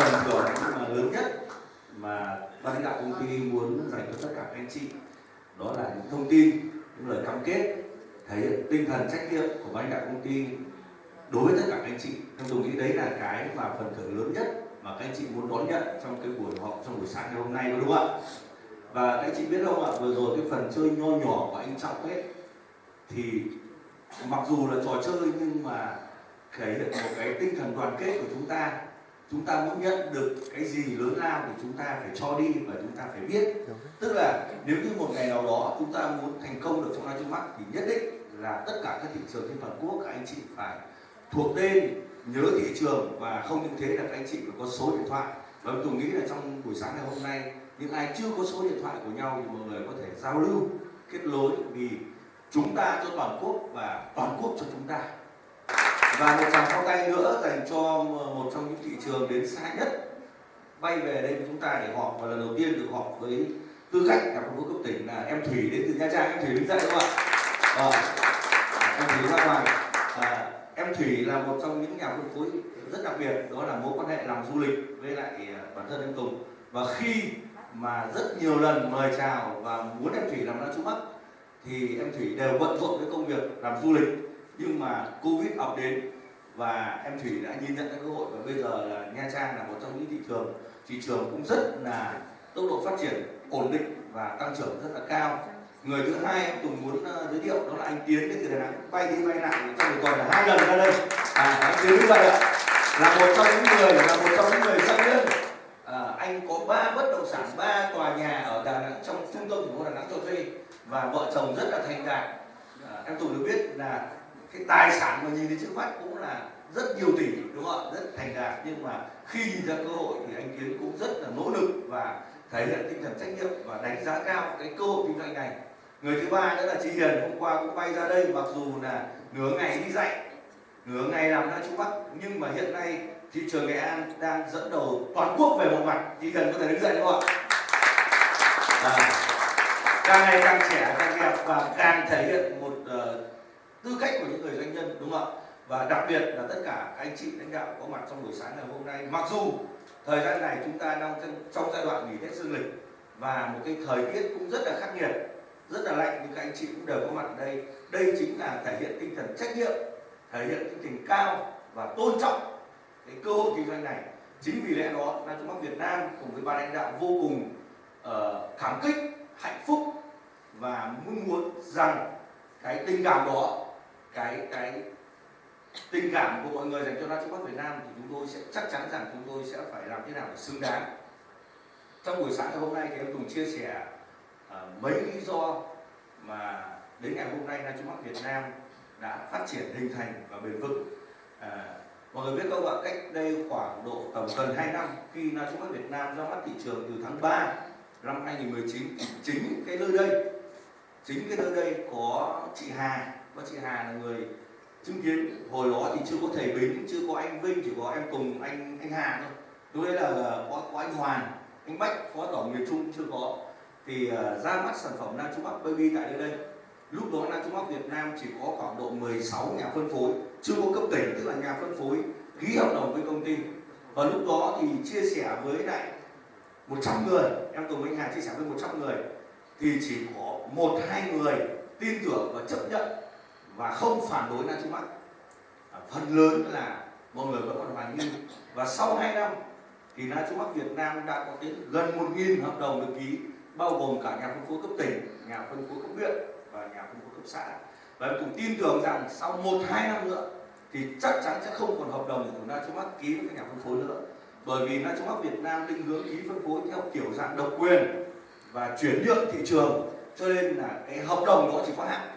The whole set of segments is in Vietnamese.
phần thưởng mà lớn nhất mà ban lãnh đạo công ty muốn dành cho tất cả các anh chị, đó là những thông tin, những lời cam kết, thể hiện tinh thần trách nhiệm của ban lãnh đạo công ty đối với tất cả các anh chị. Em tôi nghĩ đấy là cái mà phần thưởng lớn nhất mà các anh chị muốn đón nhận trong cái buổi họp, trong buổi sáng ngày hôm nay đúng không ạ? Và các anh chị biết không ạ, vừa rồi cái phần chơi nho nhỏ của anh trọng ấy, thì mặc dù là trò chơi nhưng mà thể hiện một cái tinh thần đoàn kết của chúng ta chúng ta muốn nhận được cái gì lớn lao thì chúng ta phải cho đi và chúng ta phải biết. Tức là nếu như một ngày nào đó chúng ta muốn thành công được trong live trước mắt thì nhất định là tất cả các thị trường trên toàn quốc các anh chị phải thuộc tên nhớ thị trường và không những thế là các anh chị phải có số điện thoại. Và tôi nghĩ là trong buổi sáng ngày hôm nay những ai chưa có số điện thoại của nhau thì mọi người có thể giao lưu kết nối vì chúng ta cho toàn quốc và toàn quốc cho chúng ta và một tràng pháo tay nữa dành cho một trong những thị trường đến xa nhất. Bay về đây chúng ta để họp và lần đầu tiên được họp với tư cách là phân phối cấp tỉnh là em thủy đến từ nha trang. Em thủy đứng dậy đúng không ạ? À, em thủy ra ngoài à, em thủy là một trong những nhà phân phối rất đặc biệt đó là mối quan hệ làm du lịch với lại ờ, bản thân anh tùng. Và khi mà rất nhiều lần mời chào và muốn em thủy làm ra chú mắt thì em thủy đều bận rộn với công việc làm du lịch. Nhưng mà covid ập đến và em thủy đã nhìn nhận cái cơ hội và bây giờ là nha trang là một trong những thị trường thị trường cũng rất là tốc độ phát triển ổn định và tăng trưởng rất là cao. Người thứ hai em tùng muốn uh, giới thiệu đó là anh tiến đến từ đà nẵng. Bay đi bay lại trong một tuần là hai lần ra đây. À, anh tiến như vậy ạ. Là một trong những người là một trong những người doanh nhân à, anh có ba bất động sản ba tòa nhà ở đà nẵng trong trung tâm thành phố đà nẵng cho thuê. Và vợ chồng rất là thành đạt. À, em tùng được biết là cái tài sản mà nhìn thấy trước mắt cũng là rất nhiều tỷ đúng không ạ? Rất thành đạt. Nhưng mà khi nhìn ra cơ hội thì anh kiến cũng rất là nỗ lực và thể hiện tinh thần trách nhiệm và đánh giá cao cái cơ hội kinh doanh này. Người thứ ba nữa là chị Hiền hôm qua cũng bay ra đây mặc dù là nửa ngày đi dạy nửa ngày làm ra Trung Bắc nhưng mà hiện nay thị trường Nghệ An đang dẫn đầu toàn quốc về một mặt. Chị Hiền có thể đứng dậy đúng không ạ? À, càng ngày càng trẻ càng đẹp và càng thể hiện một uh, tư cách của những người doanh nhân đúng không ạ? Và đặc biệt là tất cả anh chị lãnh đạo có mặt trong buổi sáng ngày hôm nay. Mặc dù thời gian này chúng ta đang trong giai đoạn nghỉ tết dương lịch và một cái thời tiết cũng rất là khắc nghiệt rất là lạnh nhưng các anh chị cũng đều có mặt ở đây. Đây chính là thể hiện tinh thần trách nhiệm thể hiện tinh thần cao và tôn trọng cái cơ hội kinh doanh này. Chính vì lẽ đó ban chúng bắc việt nam cùng với ban lãnh đạo vô cùng ờ, uh, cảm kích hạnh phúc và mong muốn rằng cái tình cảm đó cái cái tình cảm của mọi người dành cho Na Trung Việt Nam thì chúng tôi sẽ chắc chắn rằng chúng tôi sẽ phải làm thế nào để xứng đáng. Trong buổi sáng ngày hôm nay thì em cùng chia sẻ uh, mấy lý do mà đến ngày hôm nay Na Trung Việt Nam đã phát triển hình thành và bền vững. Uh, mọi người biết không ạ, cách đây khoảng độ tầm gần 2 năm khi Na Trung Việt Nam ra mắt thị trường từ tháng 3 năm 2019 thì chính cái nơi đây chính cái nơi đây có chị Hà và chị Hà là người chứng kiến hồi đó thì chưa có thầy bính chưa có anh vinh chỉ có em cùng anh anh hà thôi. Lúc đấy là có, có anh hoàn anh bách phó tổng miền trung chưa có. Thì uh, ra mắt sản phẩm nam trung bắc baby tại nơi đây. Lúc đó nam trung bắc việt nam chỉ có khoảng độ 16 nhà phân phối chưa có cấp tỉnh tức là nhà phân phối ký hợp đồng với công ty. Và lúc đó thì chia sẻ với lại 100 người em cùng anh hà chia sẻ với 100 người. Thì chỉ có một hai người tin tưởng và chấp nhận và không phản đối Na Trung Bắc. À, phần lớn là mọi người vẫn còn hoài nghi. Và sau 2 năm thì Na Trung Bắc Việt Nam đã có đến gần 1.000 hợp đồng được ký bao gồm cả nhà phân phối cấp tỉnh, nhà phân phối cấp huyện và nhà phân phối cấp xã. Và em cũng tin tưởng rằng sau một hai năm nữa thì chắc chắn sẽ không còn hợp đồng của Na Trung Bắc ký với các nhà phân phối nữa. Bởi vì Na Trung Bắc Việt Nam định hướng ký phân phối theo kiểu dạng độc quyền và chuyển nhượng thị trường. Cho nên là cái hợp đồng đó chỉ có hạn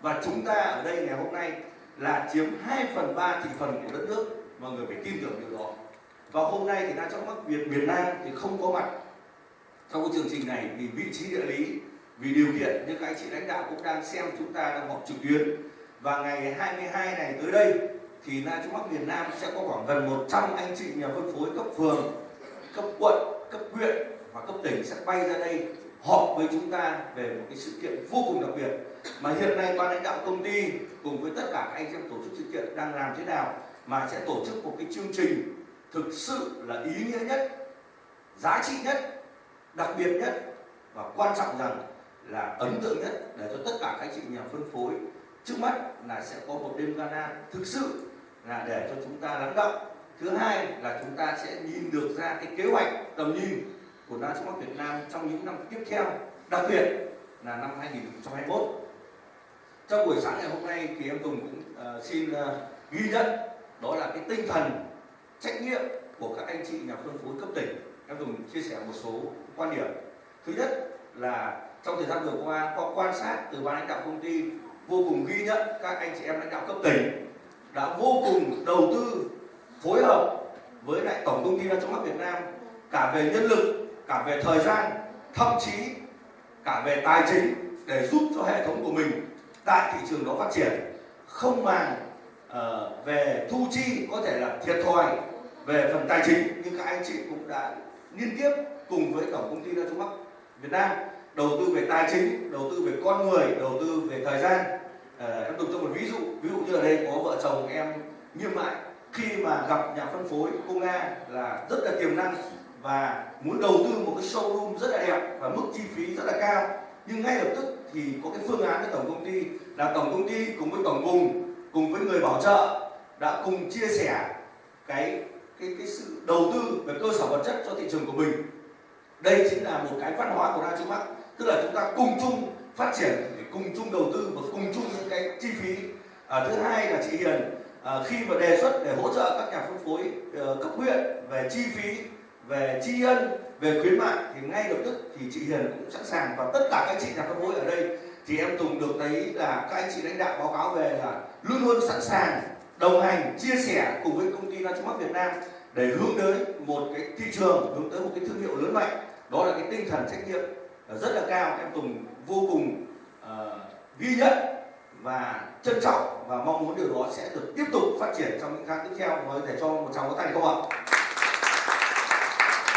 và chúng ta ở đây ngày hôm nay là chiếm 2 phần 3 thị phần của đất nước. Mọi người phải tin tưởng điều đó. Và hôm nay thì đang trong mắt Việt miền Nam thì không có mặt. Trong cái chương trình này vì vị trí địa lý vì điều kiện nhưng các anh chị lãnh đạo cũng đang xem chúng ta đang họp trực tuyến. Và ngày 22 này tới đây thì Na Trung Bắc miền Nam sẽ có khoảng gần 100 anh chị nhà phân phối cấp phường, cấp quận, cấp huyện và cấp tỉnh sẽ bay ra đây họp với chúng ta về một cái sự kiện vô cùng đặc biệt mà hiện nay ban lãnh đạo công ty cùng với tất cả các anh em tổ chức sự kiện đang làm thế nào mà sẽ tổ chức một cái chương trình thực sự là ý nghĩa nhất, giá trị nhất, đặc biệt nhất và quan trọng rằng là ấn tượng nhất để cho tất cả các anh chị nhà phân phối. Trước mắt là sẽ có một đêm gala thực sự là để cho chúng ta lắng động. Thứ hai là chúng ta sẽ nhìn được ra cái kế hoạch tầm nhìn của Nasdaq Việt Nam trong những năm tiếp theo đặc biệt là năm 2021 trong buổi sáng ngày hôm nay thì em Tùng cũng uh, xin uh, ghi nhận đó là cái tinh thần trách nhiệm của các anh chị nhà phân phối cấp tỉnh. Em Tùng chia sẻ một số quan điểm. Thứ nhất là trong thời gian vừa qua qua quan sát từ ban lãnh đạo công ty vô cùng ghi nhận các anh chị em lãnh đạo cấp tỉnh đã vô cùng đầu tư phối hợp với lại tổng công ty Trong mắt Việt Nam cả về nhân lực cả về thời gian thậm chí cả về tài chính để giúp cho hệ thống của mình tại thị trường đó phát triển. Không màng uh, về thu chi có thể là thiệt thòi về phần tài chính nhưng các anh chị cũng đã liên tiếp cùng với tổng công ty Đa Trung Bắc Việt Nam đầu tư về tài chính đầu tư về con người đầu tư về thời gian. Uh, em dùng cho một ví dụ ví dụ như ở đây có vợ chồng em nghiêm mại. Khi mà gặp nhà phân phối cô nga là rất là tiềm năng và muốn đầu tư một cái showroom rất là đẹp và mức chi phí rất là cao. Nhưng ngay lập tức thì có cái phương án với tổng công ty là tổng công ty cùng với tổng vùng cùng với người bảo trợ đã cùng chia sẻ cái cái cái sự đầu tư về cơ sở vật chất cho thị trường của mình. Đây chính là một cái văn hóa của Đa Trung Bắc. Tức là chúng ta cùng chung phát triển để cùng chung đầu tư và cùng chung những cái chi phí. À, thứ hai là chị Hiền à, khi mà đề xuất để hỗ trợ các nhà phân phối uh, cấp huyện về chi phí về tri ân về khuyến mại thì ngay lập tức thì chị Hiền cũng sẵn sàng và tất cả các chị nhà phân phối ở đây. Thì em Tùng được thấy là các anh chị lãnh đạo báo cáo về là luôn luôn sẵn sàng đồng hành chia sẻ cùng với công ty Trung Việt Nam để hướng tới một cái thị trường hướng tới một cái thương hiệu lớn mạnh. Đó là cái tinh thần trách nhiệm rất là cao. Em Tùng vô cùng uh, ghi nhận và trân trọng và mong muốn điều đó sẽ được tiếp tục phát triển trong những tháng tiếp theo. Mời thể cho một tràng vỗ tay không ạ?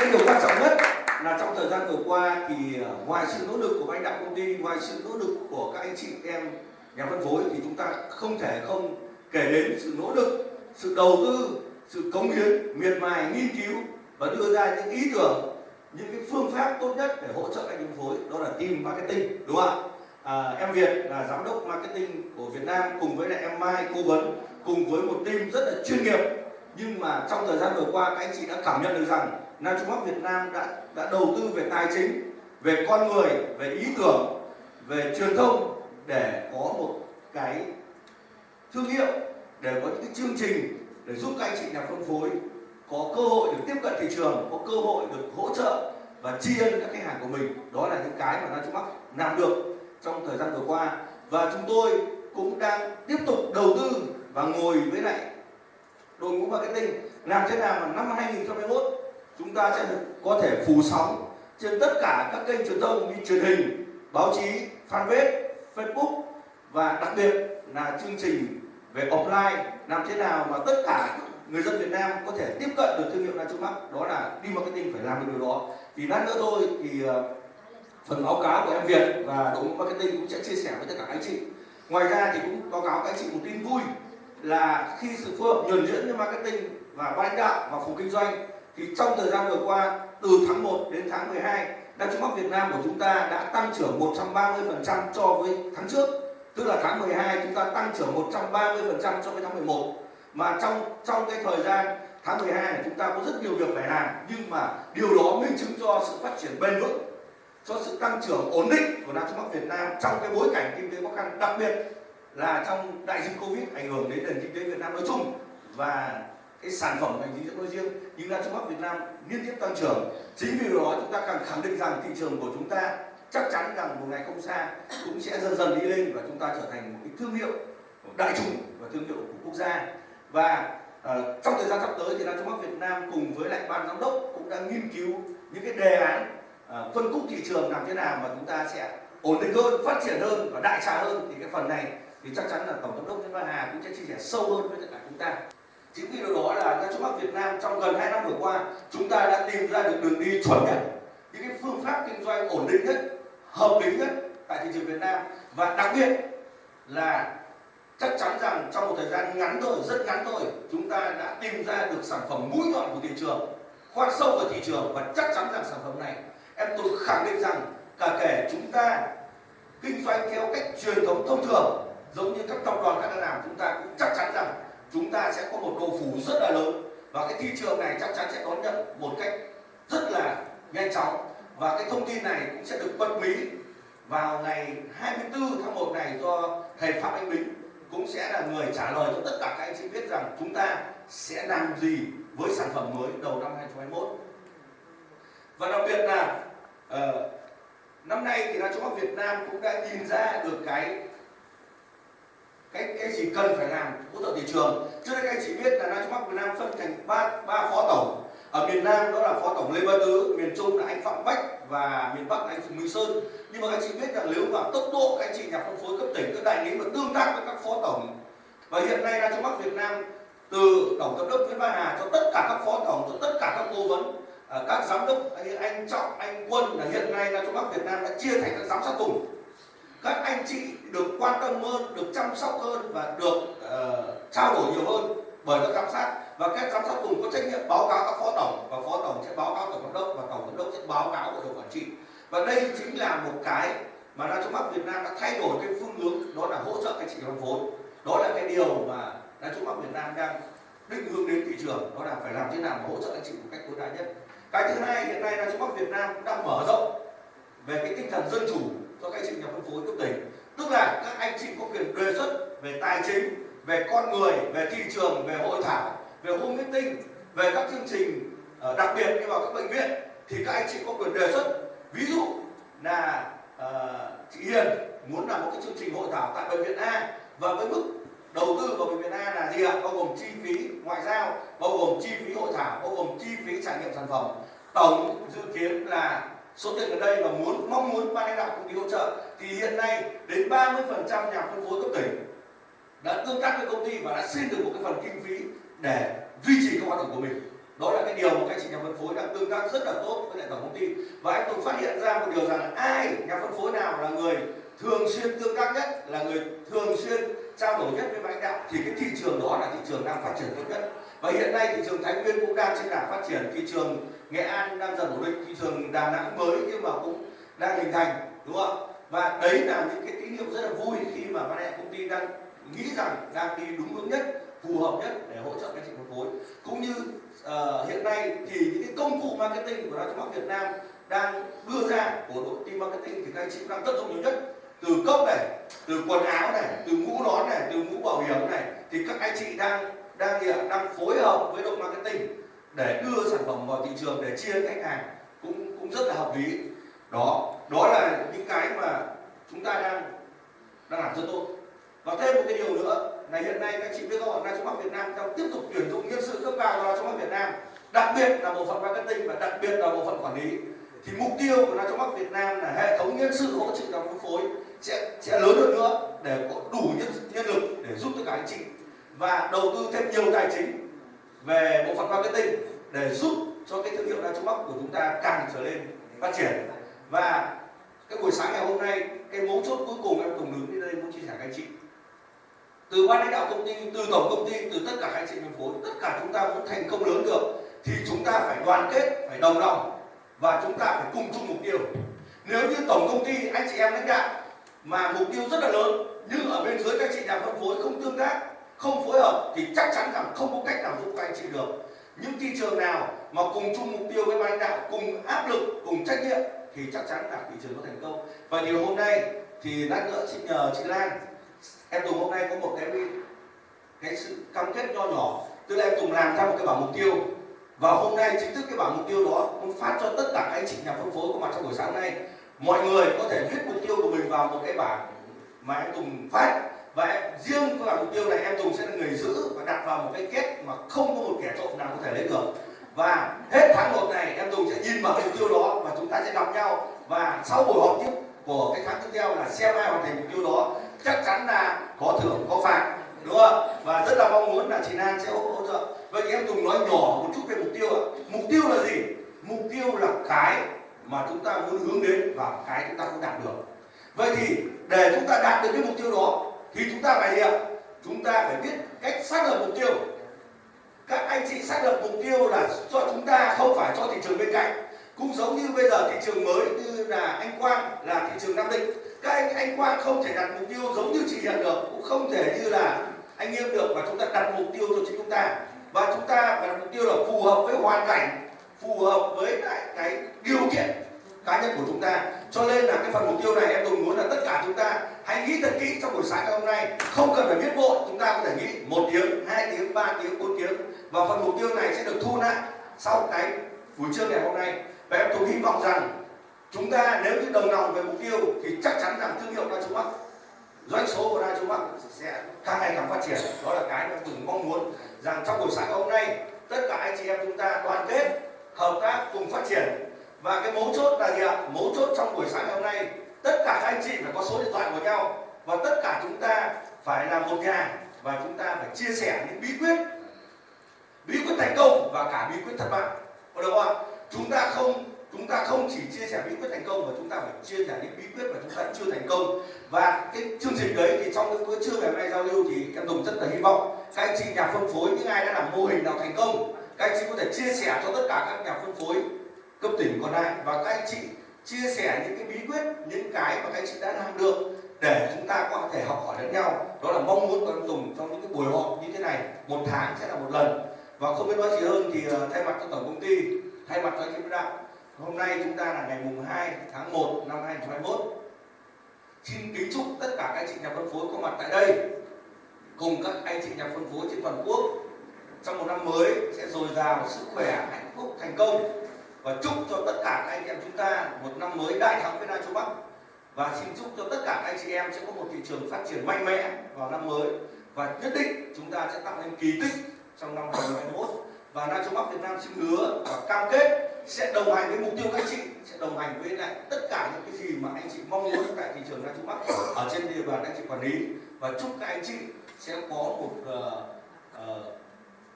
Cái điều quan trọng nhất là trong thời gian vừa qua thì ờ, ngoài sự nỗ lực của lãnh đạo công ty ngoài sự nỗ lực của các anh chị em nhà phân phối thì chúng ta không thể không kể đến sự nỗ lực sự đầu tư sự cống hiến miệt mài nghiên cứu và đưa ra những ý tưởng những cái phương pháp tốt nhất để hỗ trợ anh phân phối. Đó là team marketing đúng không ạ? À, em Việt là giám đốc marketing của Việt Nam cùng với lại em Mai cố vấn cùng với một team rất là chuyên nghiệp. Nhưng mà trong thời gian vừa qua các anh chị đã cảm nhận được rằng Nam Trung Bắc Việt Nam đã đã đầu tư về tài chính, về con người, về ý tưởng, về truyền thông để có một cái thương hiệu, để có những cái chương trình để giúp các anh chị nhà phân phối có cơ hội được tiếp cận thị trường, có cơ hội được hỗ trợ và tri ân các khách hàng của mình. Đó là những cái mà Nam Trung Bắc làm được trong thời gian vừa qua. Và chúng tôi cũng đang tiếp tục đầu tư và ngồi với lại đội ngũ marketing. Làm thế nào mà năm 2021 chúng ta sẽ có thể phủ sóng trên tất cả các kênh truyền thông như truyền hình, báo chí, fanpage, Facebook. Và đặc biệt là chương trình về offline làm thế nào mà tất cả người dân Việt Nam có thể tiếp cận được thương hiệu Na Trung Bắc đó là đi marketing phải làm được điều đó. Thì lát nữa thôi thì ờ, phần báo cáo của em Việt và đội ngũ marketing cũng sẽ chia sẻ với tất cả các anh chị. Ngoài ra thì cũng báo cáo các anh chị một tin vui là khi sự phối hợp nhuần nhuyễn với marketing và ban đạo và phòng kinh doanh thì trong thời gian vừa qua, từ tháng 1 đến tháng 12 đa Trung Bắc Việt Nam của chúng ta đã tăng trưởng 130% so với tháng trước. Tức là tháng 12 chúng ta tăng trưởng 130% so với tháng 11 mà trong trong cái thời gian tháng 12 này chúng ta có rất nhiều việc phải làm, nhưng mà điều đó minh chứng cho sự phát triển bền vững, cho sự tăng trưởng ổn định của Nam Trung Bắc Việt Nam trong cái bối cảnh kinh tế khó khăn, đặc biệt là trong đại dịch Covid ảnh hưởng đến nền kinh tế Việt Nam nói chung và cái sản phẩm ngành dinh dưỡng nói riêng nhưng đã Trung mắt Việt Nam liên tiếp tăng trưởng. Chính vì đó chúng ta càng khẳng định rằng thị trường của chúng ta chắc chắn rằng một ngày không xa cũng sẽ dần dần đi lên và chúng ta trở thành một cái thương hiệu đại chúng và thương hiệu của quốc gia. Và uh, trong thời gian sắp tới thì Nam Trung Bắc Việt Nam cùng với lại ban giám đốc cũng đã nghiên cứu những cái đề án uh, phân khúc thị trường làm thế nào mà chúng ta sẽ ổn định hơn, phát triển hơn và đại trà hơn. Thì cái phần này thì chắc chắn là tổng giám đốc Nguyễn Văn Hà cũng sẽ chia sẻ sâu hơn với tất cả chúng ta. Chính vì điều đó là các chú bác Việt Nam trong gần 2 năm vừa qua chúng ta đã tìm ra được đường đi chuẩn nhất, những cái phương pháp kinh doanh ổn định nhất, hợp lý nhất tại thị trường Việt Nam. Và đặc biệt là chắc chắn rằng trong một thời gian ngắn thôi rất ngắn thôi chúng ta đã tìm ra được sản phẩm mũi nhọn của thị trường khoan sâu vào thị trường và chắc chắn rằng sản phẩm này em tôi khẳng định rằng cả kể chúng ta kinh doanh theo cách truyền thống thông thường giống như các tập đoàn khác đã làm chúng ta cũng chắc chắn rằng chúng ta sẽ có một độ phủ rất là lớn. Và cái thị trường này chắc chắn sẽ đón nhận một cách rất là nhanh chóng. Và cái thông tin này cũng sẽ được bật mí vào ngày 24 tháng 1 này do thầy Phạm Anh Bính cũng sẽ là người trả lời cho tất cả các anh chị biết rằng chúng ta sẽ làm gì với sản phẩm mới đầu năm 2021 và đặc biệt là uh, năm nay thì là chúng Quốc Việt Nam cũng đã nhìn ra được cái cái cái gì cần phải làm hỗ trợ thị trường. Trước đây các anh chị biết là Nam Trung Bắc Việt Nam phân thành ba ba phó tổng. Ở miền Nam đó là phó tổng Lê Văn Tứ miền Trung là anh Phạm Bách và miền Bắc là anh Phùng Minh Sơn. Nhưng mà các anh chị biết rằng nếu mà tốc độ các anh chị nhà phân phối cấp tỉnh các đại lý mà tương tác với các phó tổng. Và hiện nay Nam Trung Bắc Việt Nam từ tổng giám đốc Nguyễn Văn Hà cho tất cả các phó tổng cho tất cả các cố vấn à, các giám đốc anh, anh Trọng anh Quân là hiện nay Nam Trung Bắc Việt Nam đã chia thành các giám sát vùng các anh chị được quan tâm hơn được chăm sóc hơn và được uh, trao đổi nhiều hơn bởi các giám sát. Và các giám sát cùng có trách nhiệm báo cáo các phó tổng và phó tổng sẽ báo cáo tổng giám đốc và tổng giám đốc sẽ báo cáo hội đồng quản trị. Và đây chính là một cái mà Đa Trung Bắc Việt Nam đã thay đổi cái phương hướng đó là hỗ trợ các chị phân vốn. Đó là cái điều mà Đa Trung Bắc Việt Nam đang định hướng đến thị trường đó là phải làm thế nào để hỗ trợ các chị một cách tối đa nhất. Cái thứ hai hiện nay Đa Trung Bắc Việt Nam đang mở rộng về cái tinh thần dân chủ cho các anh chị nhà phân phối cấp tỉnh. Tức là các anh chị có quyền đề xuất về tài chính về con người về thị trường về hội thảo về home meeting về các chương trình ờ, đặc biệt như vào các bệnh viện thì các anh chị có quyền đề xuất. Ví dụ là uh, chị Hiền muốn làm một cái chương trình hội thảo tại bệnh viện A và với mức đầu tư vào bệnh viện A là gì ạ? Bao gồm chi phí ngoại giao bao gồm chi phí hội thảo bao gồm chi phí trải nghiệm sản phẩm. Tổng dự kiến là số tiền ở đây là muốn, mong muốn ban lãnh đạo công ty hỗ trợ, thì hiện nay đến 30% nhà phân phối cấp tỉnh đã tương tác với công ty và đã xin được một cái phần kinh phí để duy trì các hoạt động của mình. Đó là cái điều mà các chị nhà phân phối đang tương tác rất là tốt với lại tổng công ty. Và anh cũng phát hiện ra một điều rằng ai, nhà phân phối nào là người thường xuyên tương tác nhất, là người thường xuyên trao đổi nhất với lãnh đạo, thì cái thị trường đó là thị trường đang phát triển tốt nhất. Và hiện nay thị trường Thái Nguyên cũng đang trên đà phát triển. Thị trường Nghệ An đang dần ổn định thị trường Đà Nẵng mới nhưng mà cũng đang hình thành đúng không và đấy là những cái tín hiệu rất là vui khi mà ban lãnh công ty đang nghĩ rằng đang đi đúng hướng nhất phù hợp nhất để hỗ trợ các chị phân phối. Cũng như uh, hiện nay thì những cái công cụ marketing của Đa Bắc Việt Nam đang đưa ra của đội team marketing thì các anh chị đang tận dụng nhiều nhất. Từ cốc này từ quần áo này từ mũ nón này từ mũ bảo hiểm này thì các anh chị đang đang gì ạ? Đang phối hợp với đội marketing để đưa sản phẩm vào thị trường để chia khách hàng cũng cũng rất là hợp lý. Đó đó là những cái mà chúng ta đang đang làm rất tốt. Và thêm một cái điều nữa là hiện nay các chị biết các bạn trong Bắc Việt Nam đang tiếp tục tuyển dụng nhân sự cấp cao vào trong Bắc Việt Nam, đặc biệt là bộ phận marketing và đặc biệt là bộ phận quản lý. Thì mục tiêu của trong Bắc Việt Nam là hệ thống nhân sự hỗ trợ trong phân phối sẽ sẽ lớn hơn nữa để có đủ nhân nhân lực để giúp tất cả anh chị. Và đầu tư thêm nhiều tài chính về bộ phận marketing để giúp cho cái thương hiệu đa châu Bắc của chúng ta càng trở lên phát triển. Và cái buổi sáng ngày hôm nay, cái mấu chốt cuối cùng em cùng đứng đến đây muốn chia sẻ các anh chị. Từ ban lãnh đạo công ty, từ tổng công ty, từ tất cả các anh chị phân phối tất cả chúng ta muốn thành công lớn được thì chúng ta phải đoàn kết, phải đồng lòng và chúng ta phải cùng chung mục tiêu. Nếu như tổng công ty, anh chị em lãnh đạo mà mục tiêu rất là lớn, nhưng ở bên dưới các chị nhà phân phối không tương tác không phối hợp thì chắc chắn rằng không có cách nào giúp các anh chị được. Những thị trường nào mà cùng chung mục tiêu với ban lãnh đạo cùng áp lực, cùng trách nhiệm thì chắc chắn là thị trường có thành công. Và điều hôm nay thì lát nữa chị nhờ chị Lan, em Tùng hôm nay có một cái cái sự cam kết nho nhỏ. Tức là em Tùng làm ra một cái bảng mục tiêu. Và hôm nay chính thức cái bảng mục tiêu đó cũng phát cho tất cả các anh chị nhà phân phối có mặt trong buổi sáng nay. Mọi người có thể viết mục tiêu của mình vào một cái bảng mà em Tùng phát và em, riêng cái mục tiêu này em Tùng sẽ là người giữ và đặt vào một cái kết mà không có một kẻ trộm nào có thể lấy được. Và hết tháng 1 này em Tùng sẽ nhìn vào mục tiêu đó và chúng ta sẽ gặp nhau. Và sau buổi họp tiếp của cái tháng tiếp theo là xem ai hoàn thành mục tiêu đó chắc chắn là có thưởng có phạt đúng không? Và rất là mong muốn là chị Lan sẽ hỗ trợ. Vậy thì em Tùng nói nhỏ một chút về mục tiêu ạ. Mục tiêu là gì? Mục tiêu là cái mà chúng ta muốn hướng đến và cái chúng ta không đạt được. Vậy thì để chúng ta đạt được cái mục tiêu đó thì chúng ta phải hiểu chúng ta phải biết cách xác lập mục tiêu. Các anh chị xác lập mục tiêu là cho chúng ta không phải cho thị trường bên cạnh. Cũng giống như bây giờ thị trường mới như là anh Quang là thị trường Nam Định. Các anh anh Quang không thể đặt mục tiêu giống như chị Hiền được, cũng không thể như là anh Nghiêm được và chúng ta đặt mục tiêu cho chính chúng ta. Và chúng ta phải đặt mục tiêu là phù hợp với hoàn cảnh, phù hợp với lại cái điều kiện cá nhân của chúng ta. Cho nên là cái phần mục tiêu này em tôi muốn là tất cả chúng ta hãy nghĩ thật kỹ trong buổi sáng ngày hôm nay. Không cần phải viết vội, chúng ta có thể nghĩ một tiếng, hai tiếng, ba tiếng, bốn tiếng. Và phần mục tiêu này sẽ được thu lại sau cái buổi trưa ngày hôm nay. Và em tôi hy vọng rằng chúng ta nếu như đồng lòng về mục tiêu thì chắc chắn rằng thương hiệu Đa Châu Bắc, doanh số của Đa Châu Bắc sẽ càng ngày càng phát triển. Đó là cái mà từng mong muốn rằng trong buổi sáng ngày hôm nay, tất cả anh chị em chúng ta đoàn kết, hợp tác cùng phát triển và cái mấu chốt là gì ạ? Mấu chốt trong buổi sáng ngày hôm nay, tất cả các anh chị phải có số điện thoại của nhau. Và tất cả chúng ta phải là một nhà và chúng ta phải chia sẻ những bí quyết bí quyết thành công và cả bí quyết thất bại. Có được không ạ? Chúng ta không, chúng ta không chỉ chia sẻ bí quyết thành công mà chúng ta phải chia sẻ những bí quyết mà chúng ta chưa thành công. Và cái chương trình đấy thì trong cái bữa trưa ngày hôm nay giao lưu thì em Tùng rất là hy vọng các anh chị nhà phân phối, những ai đã làm mô hình nào thành công, các anh chị có thể chia sẻ cho tất cả các nhà phân phối cấp tỉnh còn lại và các anh chị chia sẻ những cái bí quyết, những cái mà các anh chị đã làm được để chúng ta có thể học hỏi lẫn nhau. Đó là mong muốn của em Tùng trong những cái buổi họp như thế này, một tháng sẽ là một lần. Và không biết nói gì hơn thì ờ, thay mặt cho tổng công ty, thay mặt cho anh chị đạo, hôm nay chúng ta là ngày mùng 2 tháng 1 năm 2021 xin kính chúc tất cả các anh chị nhà phân phối có mặt tại đây, cùng các anh chị nhà phân phối trên toàn quốc. Trong một năm mới sẽ dồi dào, sức khỏe, hạnh phúc, thành công và chúc cho tất cả các anh em chúng ta một năm mới đại thắng với Nam Châu Bắc. Và xin chúc cho tất cả các anh chị em sẽ có một thị trường phát triển mạnh mẽ vào năm mới. Và nhất định chúng ta sẽ tạo nên kỳ tích trong năm 2021 và Nam Châu Bắc Việt Nam xin hứa và cam kết sẽ đồng hành với mục tiêu các anh chị sẽ đồng hành với lại tất cả những cái gì mà anh chị mong muốn tại thị trường Nam Châu Bắc ở trên địa bàn anh chị quản lý. Và chúc các anh chị sẽ có một uh, uh,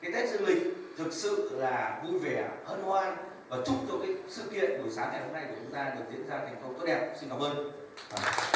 cái Tết Dương lịch thực sự là vui vẻ hân hoan và chúc cho cái sự kiện buổi sáng ngày hôm nay của chúng ta được diễn ra thành công tốt đẹp xin cảm ơn à.